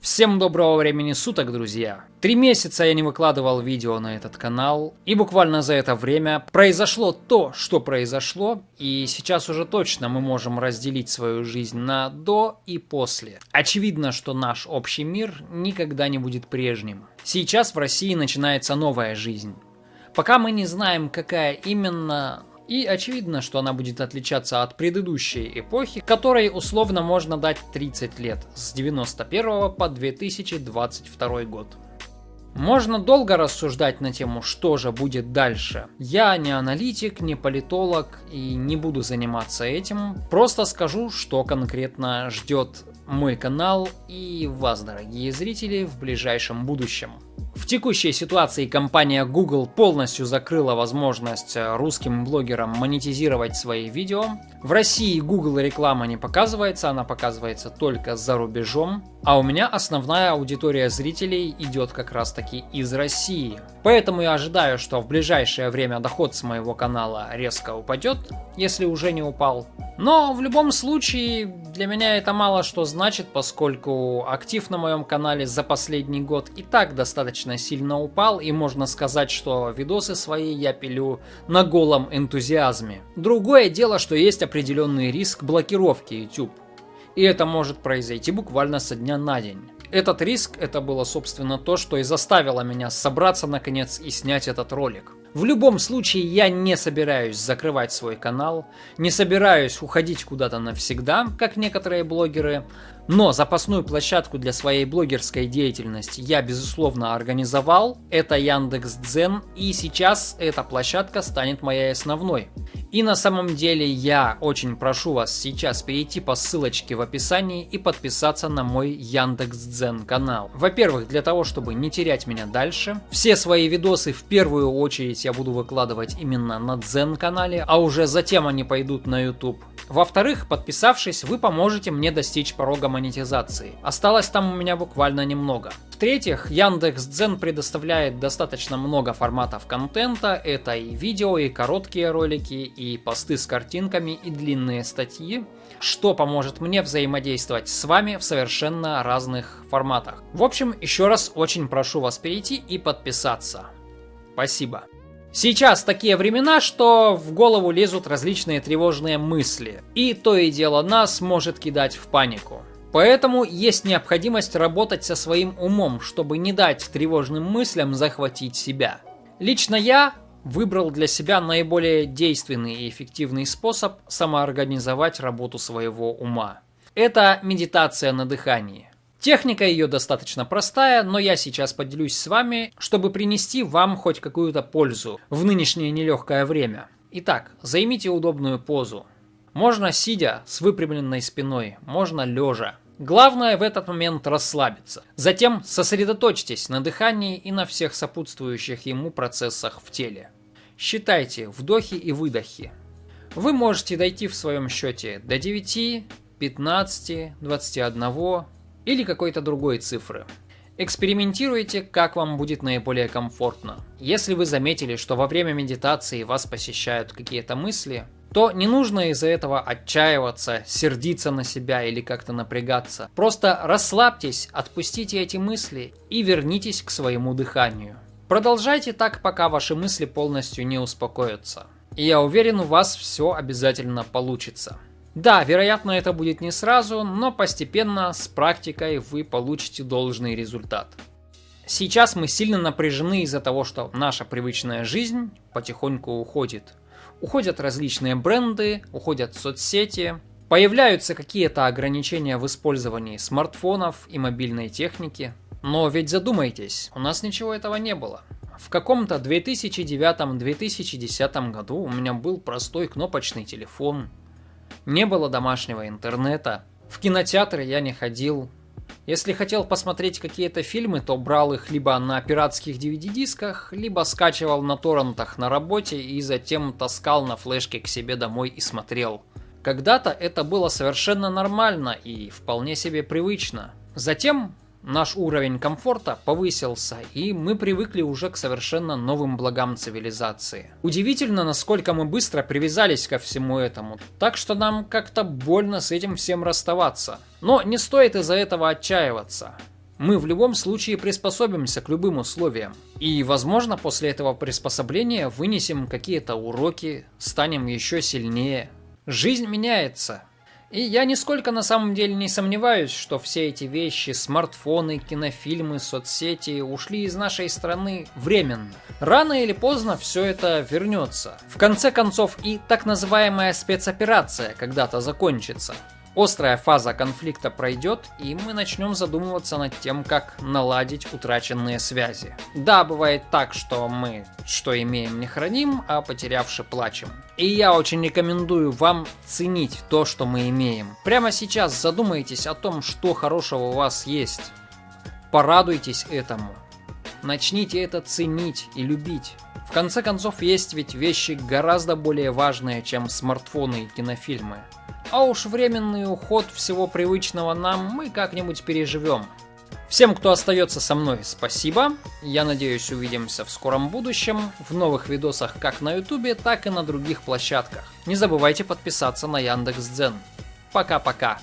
Всем доброго времени суток, друзья! Три месяца я не выкладывал видео на этот канал, и буквально за это время произошло то, что произошло, и сейчас уже точно мы можем разделить свою жизнь на до и после. Очевидно, что наш общий мир никогда не будет прежним. Сейчас в России начинается новая жизнь. Пока мы не знаем, какая именно, и очевидно, что она будет отличаться от предыдущей эпохи, которой условно можно дать 30 лет, с 91 по 2022 год. Можно долго рассуждать на тему, что же будет дальше. Я не аналитик, не политолог и не буду заниматься этим. Просто скажу, что конкретно ждет мой канал и вас, дорогие зрители, в ближайшем будущем. В текущей ситуации компания Google полностью закрыла возможность э, русским блогерам монетизировать свои видео. В России Google реклама не показывается, она показывается только за рубежом. А у меня основная аудитория зрителей идет как раз таки из России. Поэтому я ожидаю, что в ближайшее время доход с моего канала резко упадет, если уже не упал. Но в любом случае для меня это мало что значит, поскольку актив на моем канале за последний год и так достаточно сильно упал, и можно сказать, что видосы свои я пилю на голом энтузиазме. Другое дело, что есть определенный риск блокировки YouTube. И это может произойти буквально со дня на день. Этот риск, это было собственно то, что и заставило меня собраться наконец и снять этот ролик. В любом случае, я не собираюсь закрывать свой канал, не собираюсь уходить куда-то навсегда, как некоторые блогеры, но запасную площадку для своей блогерской деятельности я, безусловно, организовал. Это Яндекс.Дзен, и сейчас эта площадка станет моей основной. И на самом деле я очень прошу вас сейчас перейти по ссылочке в описании и подписаться на мой Яндекс.Дзен канал. Во-первых, для того, чтобы не терять меня дальше. Все свои видосы в первую очередь я буду выкладывать именно на Дзен канале, а уже затем они пойдут на YouTube. Во-вторых, подписавшись, вы поможете мне достичь порога монетизации. Осталось там у меня буквально немного. В-третьих, Яндекс.Дзен предоставляет достаточно много форматов контента. Это и видео, и короткие ролики, и посты с картинками, и длинные статьи, что поможет мне взаимодействовать с вами в совершенно разных форматах. В общем, еще раз очень прошу вас перейти и подписаться. Спасибо. Сейчас такие времена, что в голову лезут различные тревожные мысли, и то и дело нас может кидать в панику. Поэтому есть необходимость работать со своим умом, чтобы не дать тревожным мыслям захватить себя. Лично я выбрал для себя наиболее действенный и эффективный способ самоорганизовать работу своего ума. Это медитация на дыхании. Техника ее достаточно простая, но я сейчас поделюсь с вами, чтобы принести вам хоть какую-то пользу в нынешнее нелегкое время. Итак, займите удобную позу. Можно сидя с выпрямленной спиной, можно лежа. Главное в этот момент расслабиться. Затем сосредоточьтесь на дыхании и на всех сопутствующих ему процессах в теле. Считайте вдохи и выдохи. Вы можете дойти в своем счете до 9, 15, 21, или какой-то другой цифры. Экспериментируйте, как вам будет наиболее комфортно. Если вы заметили, что во время медитации вас посещают какие-то мысли, то не нужно из-за этого отчаиваться, сердиться на себя или как-то напрягаться. Просто расслабьтесь, отпустите эти мысли и вернитесь к своему дыханию. Продолжайте так, пока ваши мысли полностью не успокоятся. И я уверен, у вас все обязательно получится. Да, вероятно, это будет не сразу, но постепенно, с практикой, вы получите должный результат. Сейчас мы сильно напряжены из-за того, что наша привычная жизнь потихоньку уходит. Уходят различные бренды, уходят соцсети, появляются какие-то ограничения в использовании смартфонов и мобильной техники. Но ведь задумайтесь, у нас ничего этого не было. В каком-то 2009-2010 году у меня был простой кнопочный телефон, не было домашнего интернета. В кинотеатры я не ходил. Если хотел посмотреть какие-то фильмы, то брал их либо на пиратских DVD-дисках, либо скачивал на торрентах на работе и затем таскал на флешке к себе домой и смотрел. Когда-то это было совершенно нормально и вполне себе привычно. Затем Наш уровень комфорта повысился, и мы привыкли уже к совершенно новым благам цивилизации. Удивительно, насколько мы быстро привязались ко всему этому, так что нам как-то больно с этим всем расставаться. Но не стоит из-за этого отчаиваться. Мы в любом случае приспособимся к любым условиям. И, возможно, после этого приспособления вынесем какие-то уроки, станем еще сильнее. Жизнь меняется. И я нисколько на самом деле не сомневаюсь, что все эти вещи, смартфоны, кинофильмы, соцсети ушли из нашей страны временно. Рано или поздно все это вернется. В конце концов и так называемая спецоперация когда-то закончится. Острая фаза конфликта пройдет, и мы начнем задумываться над тем, как наладить утраченные связи. Да, бывает так, что мы что имеем не храним, а потерявши плачем. И я очень рекомендую вам ценить то, что мы имеем. Прямо сейчас задумайтесь о том, что хорошего у вас есть. Порадуйтесь этому. Начните это ценить и любить. В конце концов, есть ведь вещи гораздо более важные, чем смартфоны и кинофильмы. А уж временный уход всего привычного нам мы как-нибудь переживем. Всем, кто остается со мной, спасибо. Я надеюсь, увидимся в скором будущем, в новых видосах как на ютубе, так и на других площадках. Не забывайте подписаться на Яндекс.Дзен. Пока-пока.